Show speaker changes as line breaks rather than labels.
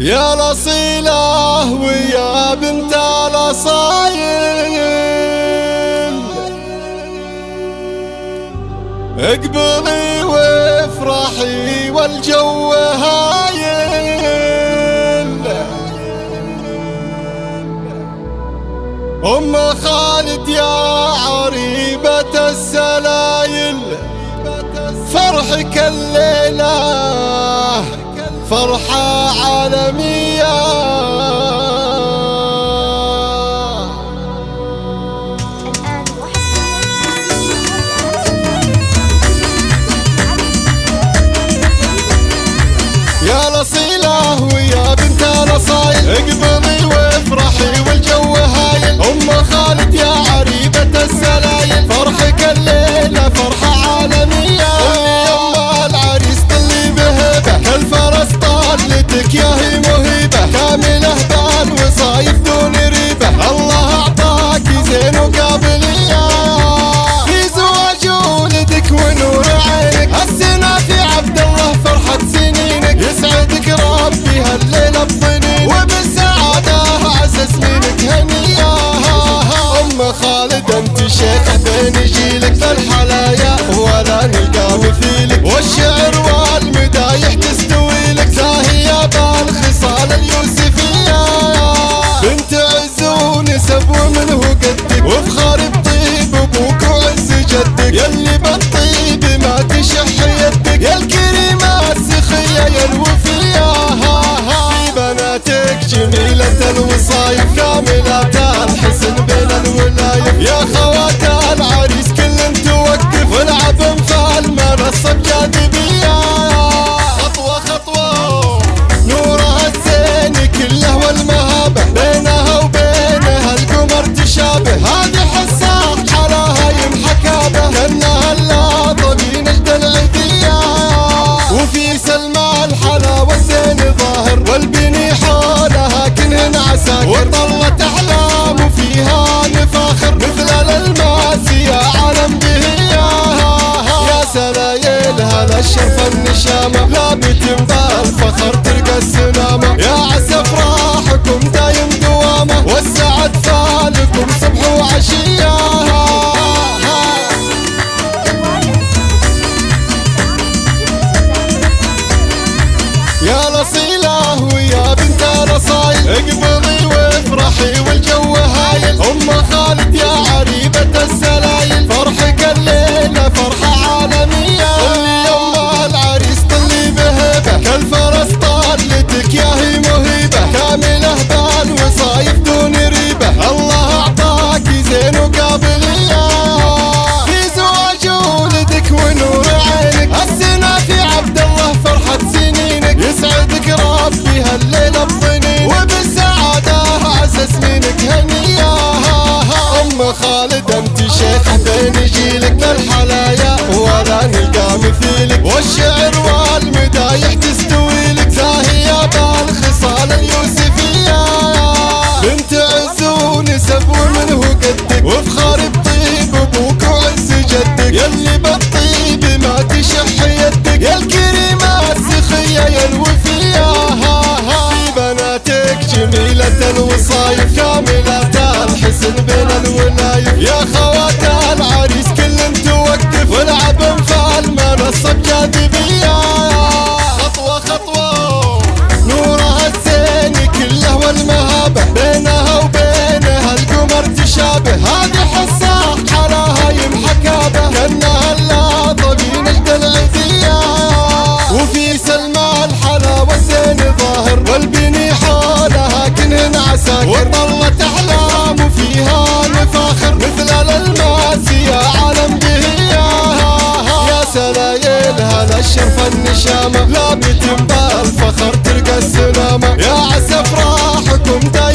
يا الأصيلة ويا بنت الأصايل اقبلي وافرحي والجو هايل. أم خالد يا عريبة السلايل فرحك الليلة فرحة عالمية. يا لصيلة ويا بنت الاصايل اقبلي وافرحي والجو هايل. أم خالد يا عريبة السلام. some y'all الشرف النشامة لا بتنباع الفخر تلقى السلامة يا عسى افراحكم دايم دوامة والسعد فالكم صبح وعشية. يا لصيلة ويا بنت الاصايل 呀哈！الشرف النشامة لا بتبقى الفخر تلقى السلامة. يا عسى افراحكم دائما.